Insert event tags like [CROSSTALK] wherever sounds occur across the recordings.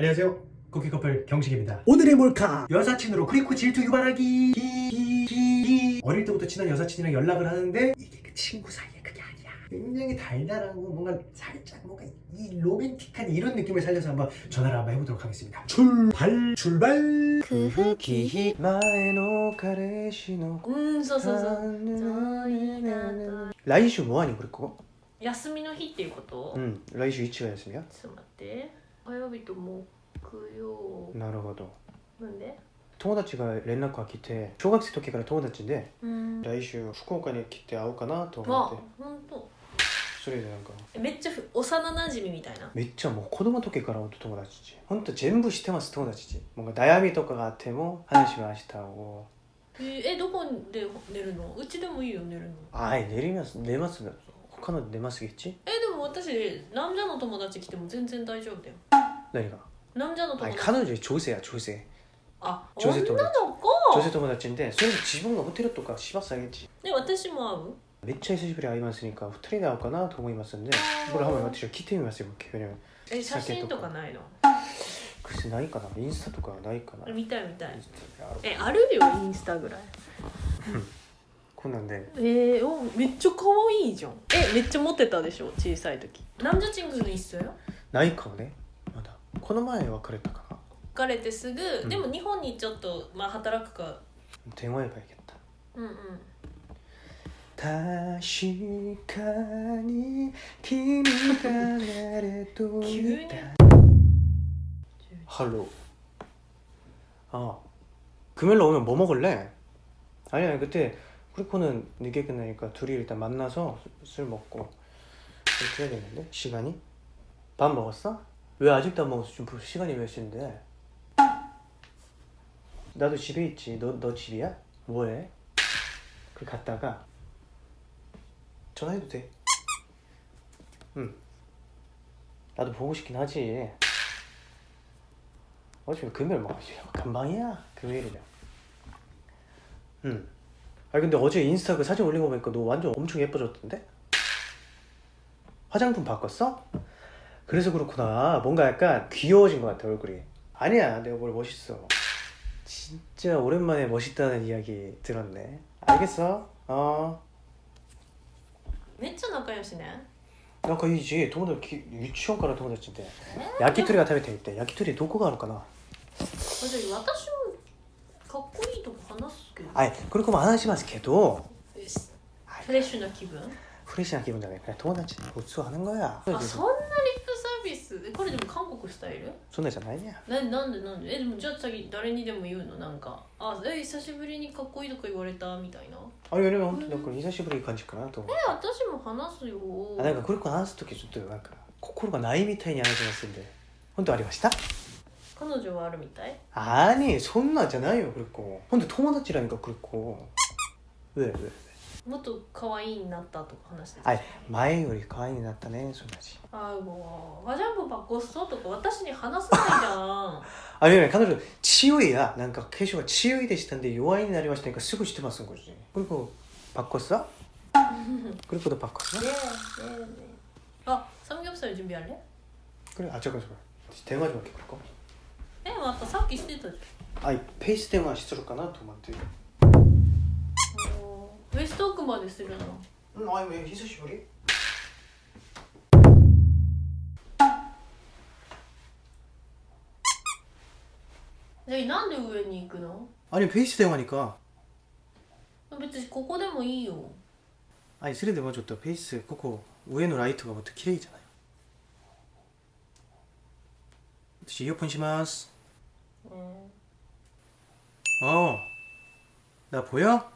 안녕하세요 쿠키 커플 경식입니다 오늘의 몰카 여사친으로 크리코 질투 유발하기 히히히. 어릴 때부터 친한 여사친이랑 연락을 하는데 이게 그 친구 사이에 그게 아니야 굉장히 달달하고 뭔가 살짝 뭔가 이 로맨틱한 이런 느낌을 살려서 한번 전화를 한번 해보도록 하겠습니다 출발 출발 前の彼氏のうんそうそうそう来週もあにこれこ休みの日っていうこと、ちょうん来週1が休みやっと待って 火曜日と木曜。なるほど。なんで？友達が連絡が来て小学生の時から友達でうん。来週福岡に来て会おうかなと思わって。本当。それでなんか。めっちゃふ幼なじみみたいな。めっちゃもう子供の時から友達ち本当全部知ってます友達ちもう悩みとかがあっても話しましたを。えーえどこで寝るの？うちでもいいよ寝るの。はい寝ります。寝ます他の寝ますぎちえでも私男女の友達来ても全然大丈夫だよ。何が？男女の友はい達彼女女性や女性あ女性女の友達子？女性友達でそれで自分がホテルとかしますあげちで私も会う？めっちゃ久しぶりに会いますにか二人で会おうかなと思いますんでこれは私は聞いてみますよ急に。え写真とかないの？口ないかな？インスタとかないかな？見たい見たい。えあるよインスタぐらいこんなんでえー、おめっちゃ可愛いじゃんえめっちゃモテたでしょ小さい時男女チングの一緒よないかもねまだこの前別れたかな別れてすぐ、うんでも日本にちょっとまあ働くか電話言えばいけたうんうん確かに君が誰と急にいた 할로 아 금요일날 오면 뭐 먹을래? 아니 아니 그때 크리코는 늦게 끝나니까 둘이 일단 만나서 술 먹고 그렇게 해야겠는데? 시간이? 밥 먹었어? 왜 아직도 안 먹었어? 지금 시간이 몇 시인데? 나도 집에 있지 너, 너 집이야? 뭐해? 그 갔다가 전화해도 돼 응 나도 보고 싶긴 하지 어차피 금요일 뭐 금방이야 금요일이면 응 아니 근데 어제 인스타 그 사진 올린 거 보니까 너 완전 엄청 예뻐졌던데? 화장품 바꿨어? 그래서 그렇구나 뭔가 약간 귀여워진 것 같아 얼굴이 아니야 내가 뭘 멋있어 진짜 오랜만에 멋있다는 이야기 들었네 알겠어 어 めっちゃ仲良しね なんかいいし友達ユーチュンから友達って焼き鳥が食べていて焼き鳥どこがあるかな私私もかっこいいとこ話すけど はいこれも話しますけどえしフレッシュな気分フレッシュな気分じゃないから友達普通は하는 거야 あそんなリップサービスえこれでも韓国スタイルそんなんじゃないやななんでなんでえでもじゃあ次誰にでも言うのなんかあえ久しぶりにかっこいいとか言われたみたいなあれよりも本当になんか久しぶりいい感じかなと思うえ私も話すよあなんかこれ話す時ちょっとなんか心がないみたいに話しますんで本当ありました 彼女はあるみたいあにそんなんじゃないよこれこう本当友達らにかこれこう왜 왜? もっと可愛いになったとか話してたはい前より可愛いになったねそんなじあもう화장품 바꿨어とか私に話さないじゃん[LAUGHS] あれね彼女強いやなんか化粧が強いでしたんで弱いになりましたがすぐしてますこれこれこうバッコスだこれこそバッコ[LAUGHS] スだねえねえねえあサムギョプサル準備あれこれあ違う違う電話じゃなくてこれか えまたさっきしてたじゃん。はいペース電はしとるかなと思って。ウェスト奥までするの。うんあ今久しぶり。でなんで上に行くの？あれペース電はにか。別にここでもいいよ。あいそれでもちょっとペースここ上のライトがもっと綺麗じゃない？私イヤホンします。 어. 어. 나 보여?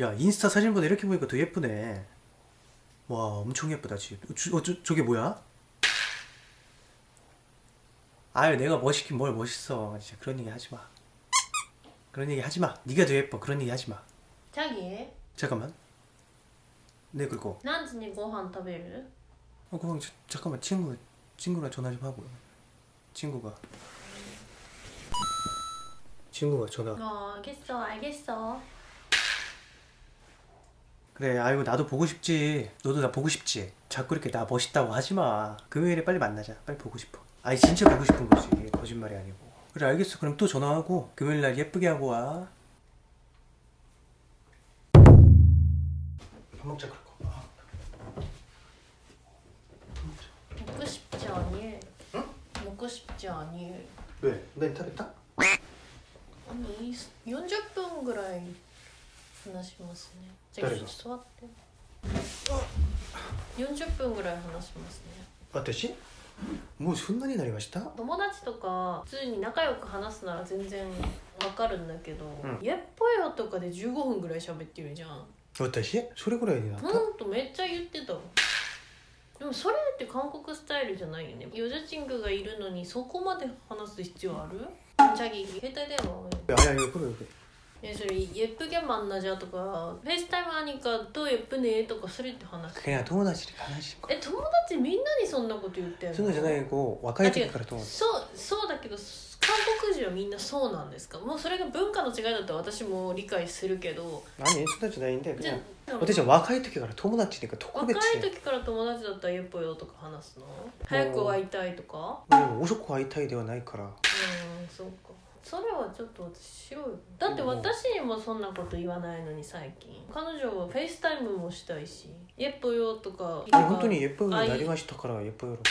야 인스타 사진보다 이렇게 보니까 더 예쁘네. 와 엄청 예쁘다 집 어, 어, 저, 저게 뭐야? 아유 내가 멋있긴 뭘 멋있어. 진짜 그런 얘기 하지마. 그런 얘기 하지마. 네가 더 예뻐. 그런 얘기 하지마. 자기. 잠깐만. 네 그리고. 난지니 고한 타베르 어 고항 잠깐만. 친구 친구랑 전화 좀 하고. 친구가. 친구가 전화. 어 알겠어 알겠어. 그래 아이고 나도 보고 싶지. 너도 나 보고 싶지. 자꾸 이렇게 나 멋있다고 하지마. 금요일에 빨리 만나자. 빨리 보고 싶어. 아니 진짜 보고 싶은 거지. 거짓말이 아니고. 그래 알겠어. 그럼 또 전화하고 금요일날 예쁘게 하고 와밥 먹자 그럴 거. 아, 봐. 먹고 싶지 아니 응? 먹고 싶지 아니 왜? 내 인터뷰 딱? 40分ぐらい話しますね。じゃあ座って。40分ぐらい話しますね。私？もうそんなになりました？友達とか普通に仲良く話すなら全然わかるんだけど「うん。やっぽいよ」とかで15分ぐらい喋ってるじゃん。私？それぐらいになった？ほんとめっちゃ言ってた。わでもそれって韓国スタイルじゃないよね。ヨジャチングがいるのにそこまで話す必要ある？チ ャギ携帯電話 아야 이거 그래 그래 えそれ「예쁘게 만나자」とか「フェイスタイム하니까 또 예쁘네」とかそれって話 그냥 友達で話しえ友達みんなにそんなこと言ってんのそうじゃないこう若い時から友達そうそうだけど 韓国人はみんなそうなんですか？もうそれが文化の違いだと私も理解するけど。何？そんなじゃないんだよじゃね私は若い時から友達っていうか特若い時から友達だったらゆっぽよとか話すの？早く会いたいとか？でも遅く会いたいではないから。うんそうか。それはちょっと私白い。だって私にもそんなこと言わないのに最近。彼女はフェイスタイムもしたいし「ゆっぽよ」とか。え本当によっぽよになりましたからエプロだと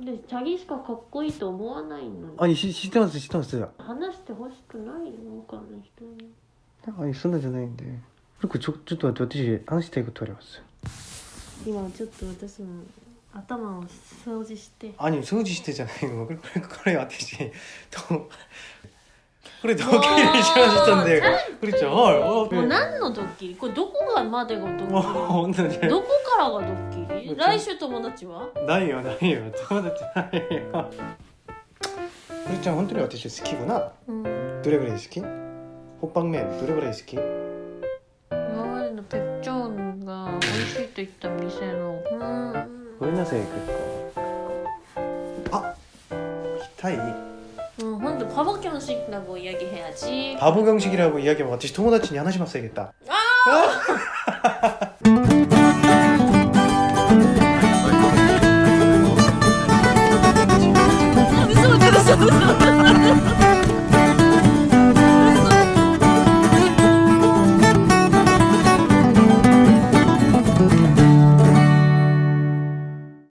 でチャギしかかっこいいと思わないの？あ、し知ってます、知ってます。話してほしくないの？他の人になんか、そんなじゃないんで。僕、ちょ、ちょっと待って、私、話したいことあります。今ちょっと私も頭を掃除してア掃除してじゃないの [LAUGHS] これこれ私とこれドッキリしましたんでこれちゃんはいもう何のドッキリ？これどこがまでがドッ本当にキリどこからがドッキリ？うん来週友達は？ないよないよ。友達ないよ。これちゃん本当に私好きかな。うん。どれぐらい好き？ホッパン麺どれぐらい好き？今までのペッチョーンが美味しいと言った店の。うん。ごめんなさい結構。あ痛い？ 사람들 바보 경식이라고 이야기해야지 바보 경식이라고 이야기하면 어차피 토모다치니 하나씩만 써야겠다 아! [LAUGHS]